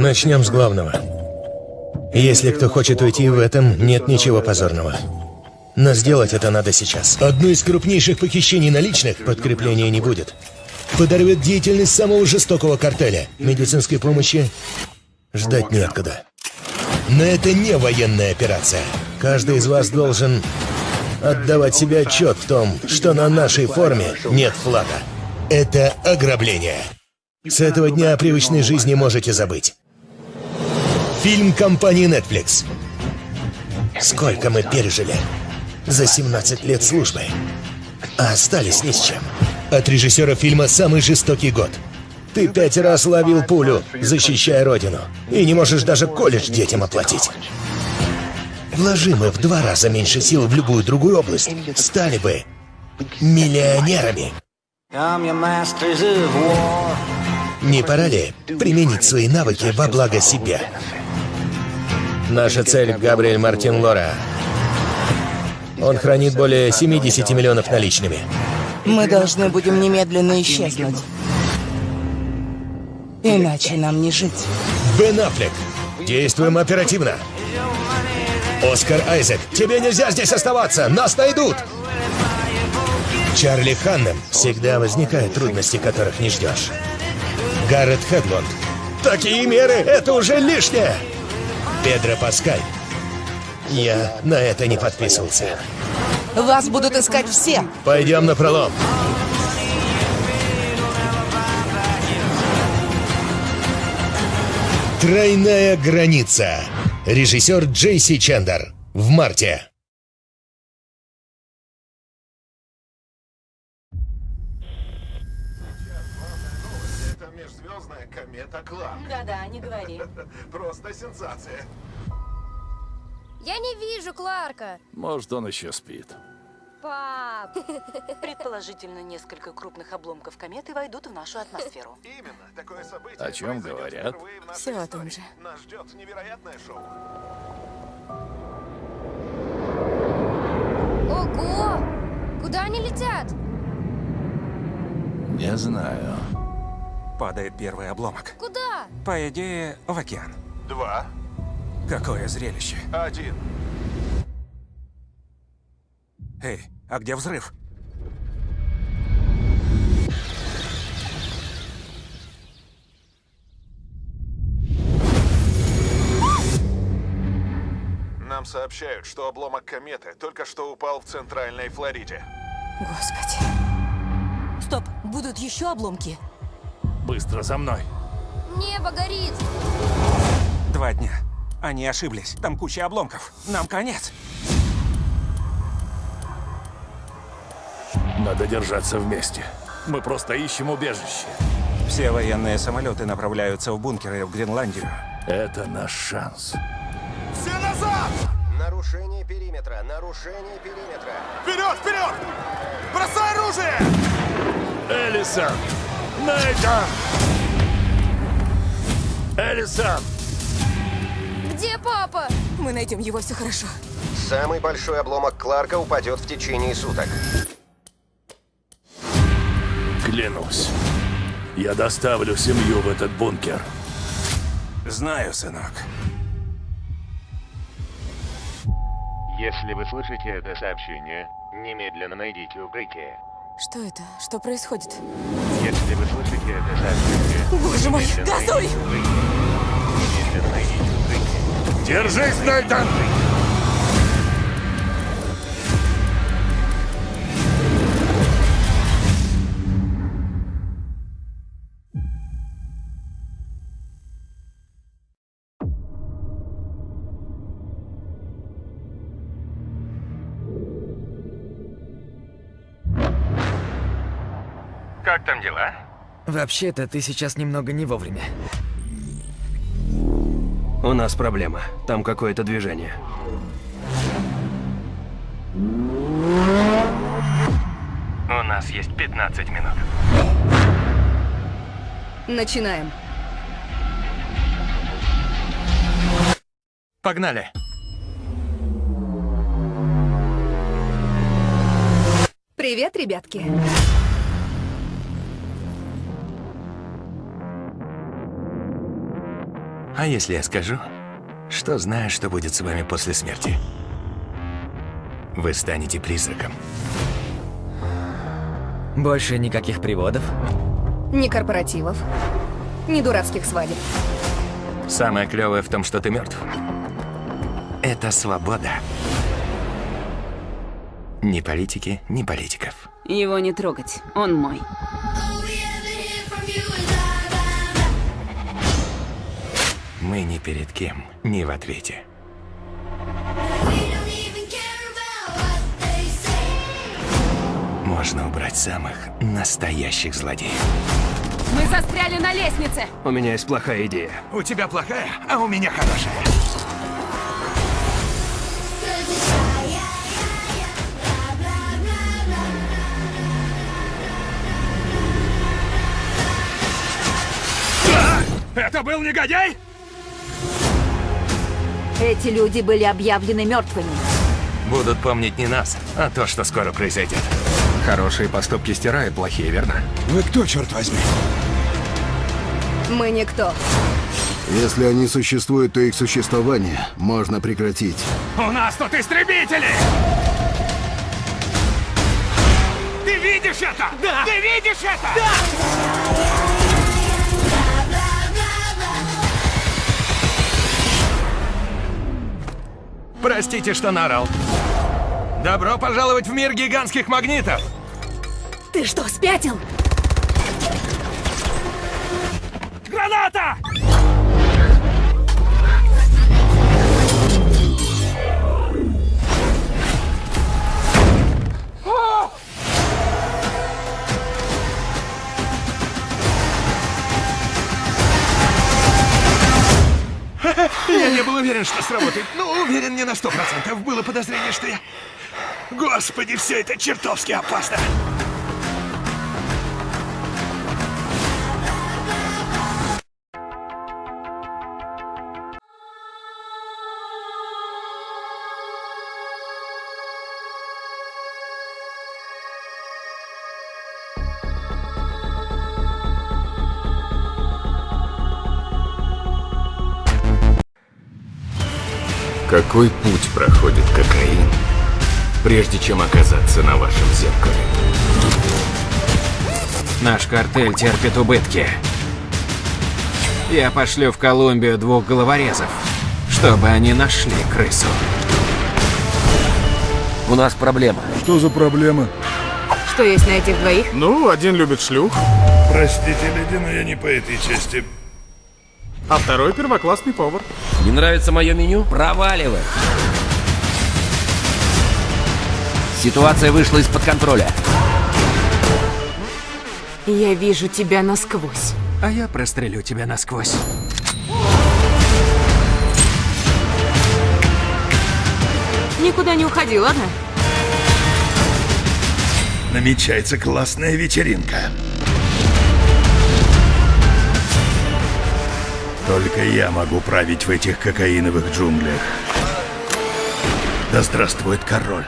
Начнем с главного. Если кто хочет уйти в этом, нет ничего позорного. Но сделать это надо сейчас. Одно из крупнейших похищений наличных подкрепления не будет. Подорвет деятельность самого жестокого картеля. Медицинской помощи ждать неоткуда. Но это не военная операция. Каждый из вас должен отдавать себе отчет в том, что на нашей форме нет флага. Это ограбление. С этого дня о привычной жизни можете забыть. Фильм компании Netflix. Сколько мы пережили за 17 лет службы, а остались ни с чем. От режиссера фильма «Самый жестокий год». Ты пять раз ловил пулю, защищая родину, и не можешь даже колледж детям оплатить. Вложи мы в два раза меньше сил в любую другую область, стали бы миллионерами. Не пора ли применить свои навыки во благо себя? Наша цель — Габриэль Мартин Лора. Он хранит более 70 миллионов наличными. Мы должны будем немедленно исчезнуть. Иначе нам не жить. Бен Аффлек, действуем оперативно. Оскар Айзек, тебе нельзя здесь оставаться, нас найдут! Чарли Ханнем, всегда возникают трудности, которых не ждешь. Гаррет Хедлонд, такие меры, это уже лишнее! Педро Паскаль, я на это не подписывался. Вас будут искать все. Пойдем на пролом. Тройная граница. Режиссер Джейси Чендер. В марте. Комета Кларк. Да-да, не говори. Просто сенсация. Я не вижу Кларка. Может, он еще спит. Пап. Предположительно, несколько крупных обломков кометы войдут в нашу атмосферу. Именно, такое событие О чем говорят? впервые в нашей Всё о том истории. же. Нас ждет невероятное шоу. Ого! Куда они летят? Не знаю. Падает первый обломок. Куда? По идее, в океан. Два, Какое зрелище. один. Эй, а где взрыв? Нам сообщают, что обломок кометы только что упал в Центральной Флориде. Господи. Стоп, будут еще обломки? Быстро за мной. Небо горит. Два дня. Они ошиблись. Там куча обломков. Нам конец. Надо держаться вместе. Мы просто ищем убежище. Все военные самолеты направляются в бункеры в Гренландию. Это наш шанс. Все назад! Нарушение периметра, нарушение периметра. Вперед, вперед! Бросай оружие! Элисон! Нейтан! Элисон! Где папа? Мы найдем его, все хорошо. Самый большой обломок Кларка упадет в течение суток. Клянусь. Я доставлю семью в этот бункер. Знаю, сынок. Если вы слышите это сообщение, немедленно найдите укрытие. Что это? Что происходит? Если вы слышите это сообщение, Боже мой, газуй! Держись, Нейтан! Как там дела? Вообще-то ты сейчас немного не вовремя. У нас проблема. Там какое-то движение. У нас есть 15 минут. Начинаем. Погнали! Привет, ребятки. А если я скажу, что знаю, что будет с вами после смерти? Вы станете призраком. Больше никаких приводов. Ни корпоративов, ни дурацких свадеб. Самое клевое в том, что ты мертв. Это свобода. Ни политики, ни политиков. Его не трогать, он мой. Мы ни перед кем не в ответе. Можно убрать самых настоящих злодеев. Мы застряли на лестнице! У меня есть плохая идея. У тебя плохая, а у меня хорошая. А! Это был негодяй? Эти люди были объявлены мертвыми. Будут помнить не нас, а то, что скоро произойдет. Хорошие поступки стирают плохие, верно? Вы кто, черт возьми? Мы никто. Если они существуют, то их существование можно прекратить. У нас тут истребители! Ты видишь это? Да! Ты видишь это? Да! Простите, что наорал. Добро пожаловать в мир гигантских магнитов! Ты что, спятил? Граната! Я не был уверен, что сработает. Ну, не на сто процентов. Было подозрение, что я... Господи, все это чертовски опасно. Какой путь проходит кокаин, прежде чем оказаться на вашем зеркале? Наш картель терпит убытки. Я пошлю в Колумбию двух головорезов, чтобы они нашли крысу. У нас проблема. Что за проблема? Что есть на этих двоих? Ну, один любит шлюх, Простите, леди, но я не по этой части. А второй первоклассный повар. Не нравится мое меню? Проваливай. Ситуация вышла из-под контроля. Я вижу тебя насквозь. А я прострелю тебя насквозь. Никуда не уходи, ладно? Намечается классная вечеринка. Только я могу править в этих кокаиновых джунглях. Да здравствует король.